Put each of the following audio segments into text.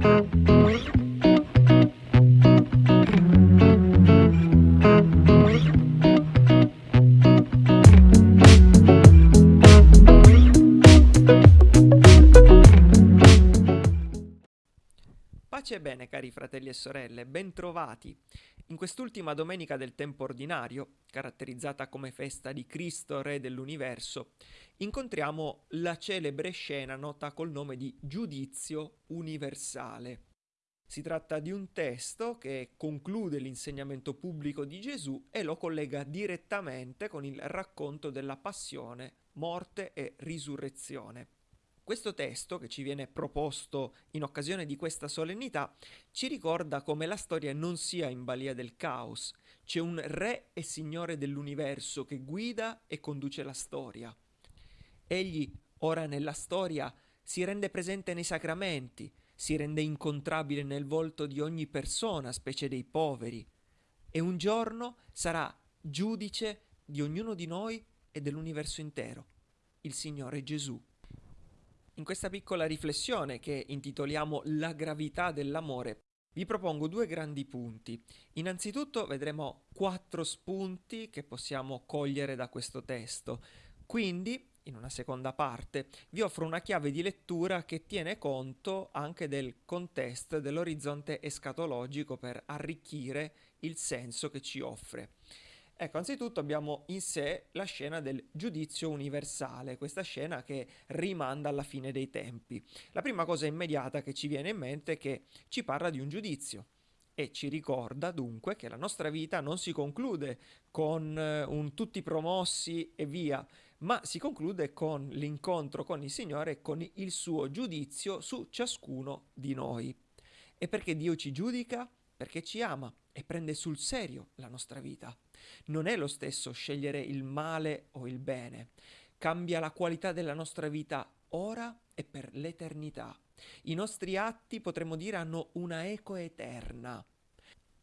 Pace e bene, cari fratelli e sorelle, bentrovati. In quest'ultima domenica del tempo ordinario, caratterizzata come festa di Cristo, Re dell'universo, incontriamo la celebre scena nota col nome di Giudizio universale. Si tratta di un testo che conclude l'insegnamento pubblico di Gesù e lo collega direttamente con il racconto della passione, morte e risurrezione. Questo testo, che ci viene proposto in occasione di questa solennità, ci ricorda come la storia non sia in balia del caos. C'è un re e signore dell'universo che guida e conduce la storia. Egli, ora nella storia, si rende presente nei sacramenti, si rende incontrabile nel volto di ogni persona, specie dei poveri, e un giorno sarà giudice di ognuno di noi e dell'universo intero, il Signore Gesù. In questa piccola riflessione che intitoliamo La gravità dell'amore, vi propongo due grandi punti. Innanzitutto vedremo quattro spunti che possiamo cogliere da questo testo. Quindi, in una seconda parte, vi offro una chiave di lettura che tiene conto anche del contesto, dell'orizzonte escatologico per arricchire il senso che ci offre. Ecco, anzitutto abbiamo in sé la scena del giudizio universale, questa scena che rimanda alla fine dei tempi. La prima cosa immediata che ci viene in mente è che ci parla di un giudizio e ci ricorda dunque che la nostra vita non si conclude con eh, un tutti promossi e via, ma si conclude con l'incontro con il Signore e con il suo giudizio su ciascuno di noi. E perché Dio ci giudica? Perché ci ama e prende sul serio la nostra vita. Non è lo stesso scegliere il male o il bene. Cambia la qualità della nostra vita ora e per l'eternità. I nostri atti, potremmo dire, hanno una eco eterna.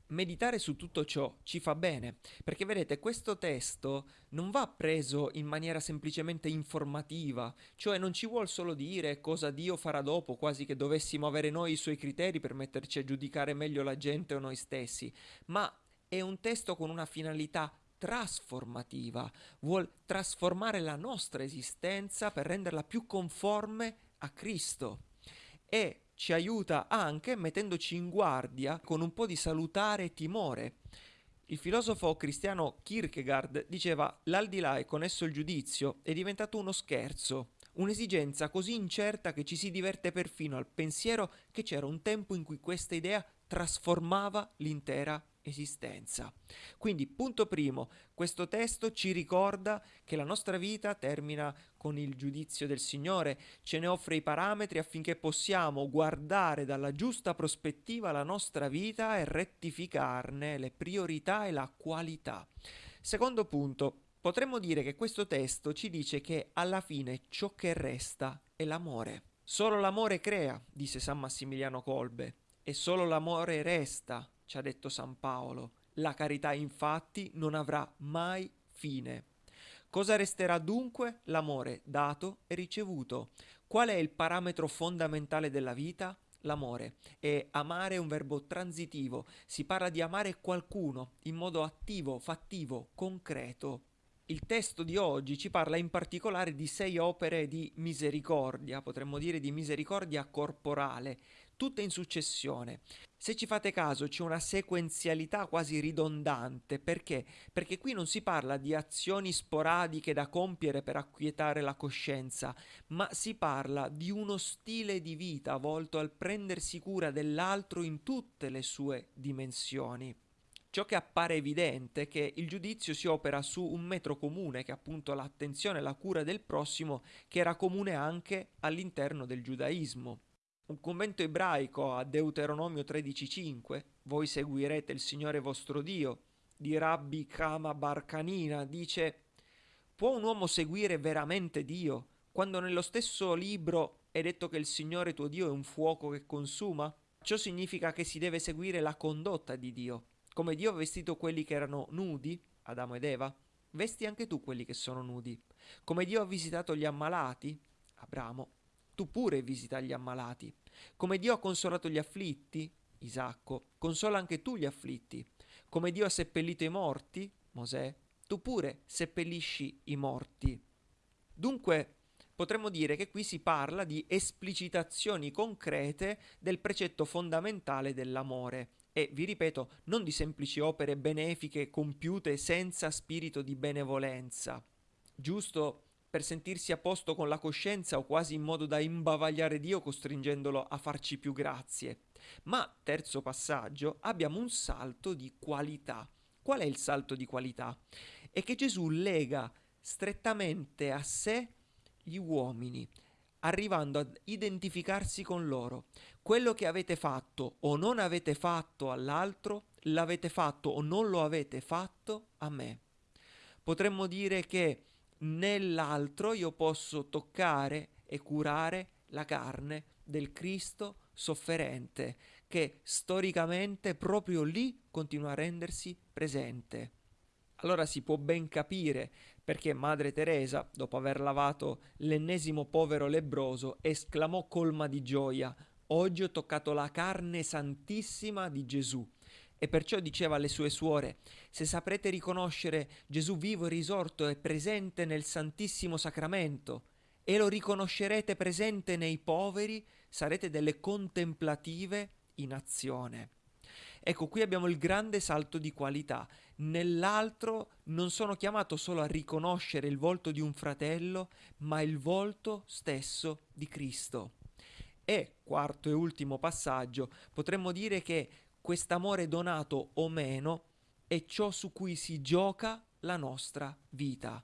Meditare su tutto ciò ci fa bene, perché vedete, questo testo non va preso in maniera semplicemente informativa, cioè non ci vuol solo dire cosa Dio farà dopo, quasi che dovessimo avere noi i suoi criteri per metterci a giudicare meglio la gente o noi stessi, ma è un testo con una finalità trasformativa, vuol trasformare la nostra esistenza per renderla più conforme a Cristo. E ci aiuta anche mettendoci in guardia con un po' di salutare timore. Il filosofo cristiano Kierkegaard diceva l'aldilà e con esso il giudizio è diventato uno scherzo, un'esigenza così incerta che ci si diverte perfino al pensiero che c'era un tempo in cui questa idea trasformava l'intera esistenza. Quindi, punto primo, questo testo ci ricorda che la nostra vita termina con il giudizio del Signore, ce ne offre i parametri affinché possiamo guardare dalla giusta prospettiva la nostra vita e rettificarne le priorità e la qualità. Secondo punto, potremmo dire che questo testo ci dice che alla fine ciò che resta è l'amore. Solo l'amore crea, disse San Massimiliano Colbe, e solo l'amore resta, ci ha detto San Paolo. La carità infatti non avrà mai fine. Cosa resterà dunque? L'amore dato e ricevuto. Qual è il parametro fondamentale della vita? L'amore. E amare è un verbo transitivo. Si parla di amare qualcuno in modo attivo, fattivo, concreto. Il testo di oggi ci parla in particolare di sei opere di misericordia, potremmo dire di misericordia corporale, tutte in successione. Se ci fate caso c'è una sequenzialità quasi ridondante, perché? Perché qui non si parla di azioni sporadiche da compiere per acquietare la coscienza, ma si parla di uno stile di vita volto al prendersi cura dell'altro in tutte le sue dimensioni. Ciò che appare evidente è che il giudizio si opera su un metro comune, che è appunto l'attenzione e la cura del prossimo, che era comune anche all'interno del giudaismo. Un commento ebraico a Deuteronomio 13:5, voi seguirete il Signore vostro Dio, di Rabbi Kama Barcanina, dice, può un uomo seguire veramente Dio quando nello stesso libro è detto che il Signore tuo Dio è un fuoco che consuma? Ciò significa che si deve seguire la condotta di Dio. Come Dio ha vestito quelli che erano nudi, Adamo ed Eva, vesti anche tu quelli che sono nudi. Come Dio ha visitato gli ammalati, Abramo, tu pure visita gli ammalati. Come Dio ha consolato gli afflitti, Isacco, consola anche tu gli afflitti. Come Dio ha seppellito i morti, Mosè, tu pure seppellisci i morti. Dunque, potremmo dire che qui si parla di esplicitazioni concrete del precetto fondamentale dell'amore e, vi ripeto, non di semplici opere benefiche compiute senza spirito di benevolenza. Giusto per sentirsi a posto con la coscienza o quasi in modo da imbavagliare Dio costringendolo a farci più grazie. Ma, terzo passaggio, abbiamo un salto di qualità. Qual è il salto di qualità? È che Gesù lega strettamente a sé gli uomini, arrivando ad identificarsi con loro. Quello che avete fatto o non avete fatto all'altro, l'avete fatto o non lo avete fatto a me. Potremmo dire che nell'altro io posso toccare e curare la carne del Cristo sofferente, che storicamente proprio lì continua a rendersi presente. Allora si può ben capire perché Madre Teresa, dopo aver lavato l'ennesimo povero lebroso, esclamò colma di gioia: Oggi ho toccato la carne santissima di Gesù. E perciò diceva alle sue suore, se saprete riconoscere Gesù vivo e risorto e presente nel Santissimo Sacramento, e lo riconoscerete presente nei poveri, sarete delle contemplative in azione. Ecco, qui abbiamo il grande salto di qualità. Nell'altro non sono chiamato solo a riconoscere il volto di un fratello, ma il volto stesso di Cristo. E, quarto e ultimo passaggio, potremmo dire che quest'amore donato o meno è ciò su cui si gioca la nostra vita.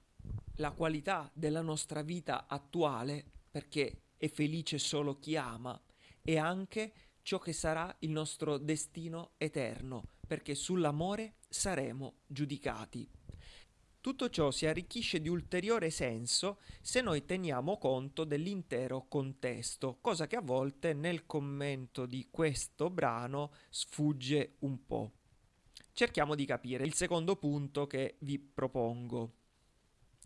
La qualità della nostra vita attuale, perché è felice solo chi ama, è anche ciò che sarà il nostro destino eterno, perché sull'amore saremo giudicati. Tutto ciò si arricchisce di ulteriore senso se noi teniamo conto dell'intero contesto, cosa che a volte nel commento di questo brano sfugge un po'. Cerchiamo di capire il secondo punto che vi propongo.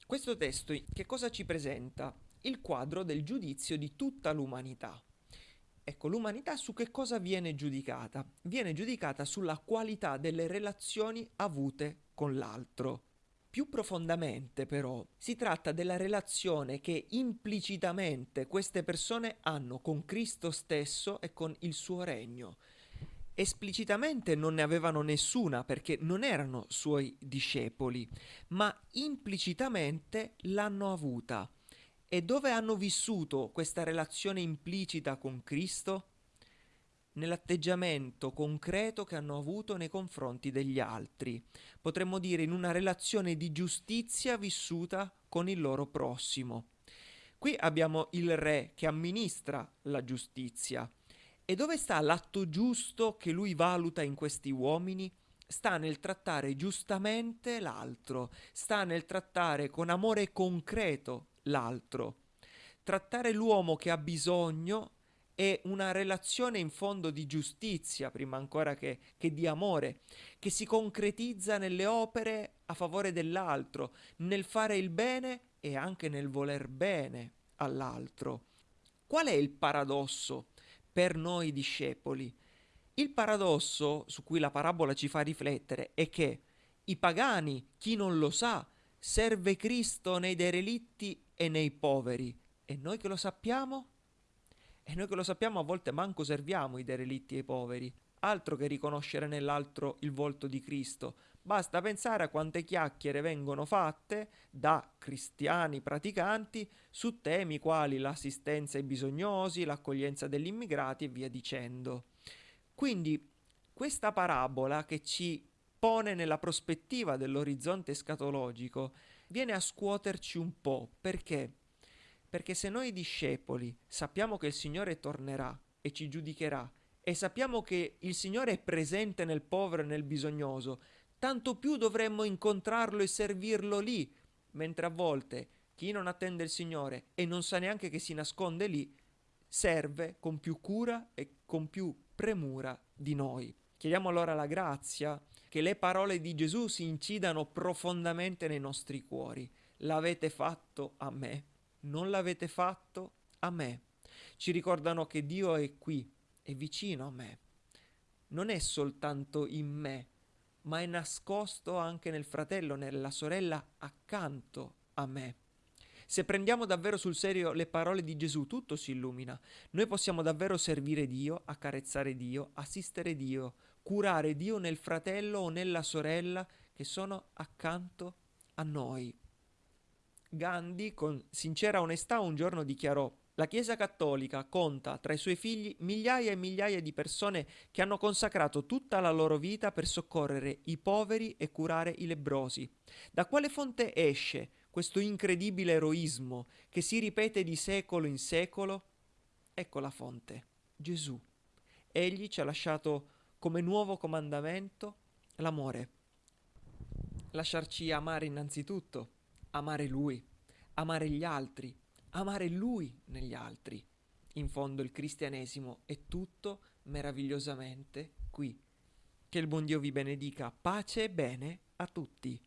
Questo testo che cosa ci presenta? Il quadro del giudizio di tutta l'umanità. Ecco, l'umanità su che cosa viene giudicata? Viene giudicata sulla qualità delle relazioni avute con l'altro. Più profondamente però si tratta della relazione che implicitamente queste persone hanno con Cristo stesso e con il suo regno. Esplicitamente non ne avevano nessuna perché non erano suoi discepoli, ma implicitamente l'hanno avuta. E dove hanno vissuto questa relazione implicita con Cristo? nell'atteggiamento concreto che hanno avuto nei confronti degli altri, potremmo dire in una relazione di giustizia vissuta con il loro prossimo. Qui abbiamo il re che amministra la giustizia. E dove sta l'atto giusto che lui valuta in questi uomini? Sta nel trattare giustamente l'altro, sta nel trattare con amore concreto l'altro. Trattare l'uomo che ha bisogno è una relazione in fondo di giustizia, prima ancora che, che, di amore, che si concretizza nelle opere a favore dell'altro, nel fare il bene e anche nel voler bene all'altro. Qual è il paradosso per noi discepoli? Il paradosso su cui la parabola ci fa riflettere è che i pagani, chi non lo sa, serve Cristo nei derelitti e nei poveri. E noi che lo sappiamo? E noi che lo sappiamo a volte manco serviamo i derelitti e i poveri, altro che riconoscere nell'altro il volto di Cristo. Basta pensare a quante chiacchiere vengono fatte da cristiani praticanti su temi quali l'assistenza ai bisognosi, l'accoglienza degli immigrati e via dicendo. Quindi questa parabola che ci pone nella prospettiva dell'orizzonte escatologico viene a scuoterci un po' perché? Perché se noi discepoli sappiamo che il Signore tornerà e ci giudicherà e sappiamo che il Signore è presente nel povero e nel bisognoso, tanto più dovremmo incontrarlo e servirlo lì, mentre a volte chi non attende il Signore e non sa neanche che si nasconde lì, serve con più cura e con più premura di noi. Chiediamo allora la grazia che le parole di Gesù si incidano profondamente nei nostri cuori. L'avete fatto a me non l'avete fatto a me. ci ricordano che Dio è qui, è vicino a me. Non è soltanto in me, ma è nascosto anche nel fratello, nella sorella accanto a me. Se prendiamo davvero sul serio le parole di Gesù, tutto si illumina. Noi possiamo davvero servire Dio, accarezzare Dio, assistere Dio, curare Dio nel fratello o nella sorella che sono accanto a noi. Gandhi, con sincera onestà, un giorno dichiarò la Chiesa Cattolica conta tra i suoi figli migliaia e migliaia di persone che hanno consacrato tutta la loro vita per soccorrere i poveri e curare i lebrosi. Da quale fonte esce questo incredibile eroismo che si ripete di secolo in secolo? Ecco la fonte, Gesù. Egli ci ha lasciato come nuovo comandamento l'amore. Lasciarci amare innanzitutto, amare Lui, amare gli altri, amare Lui negli altri. In fondo il cristianesimo è tutto meravigliosamente qui. Che il buon Dio vi benedica, pace e bene a tutti.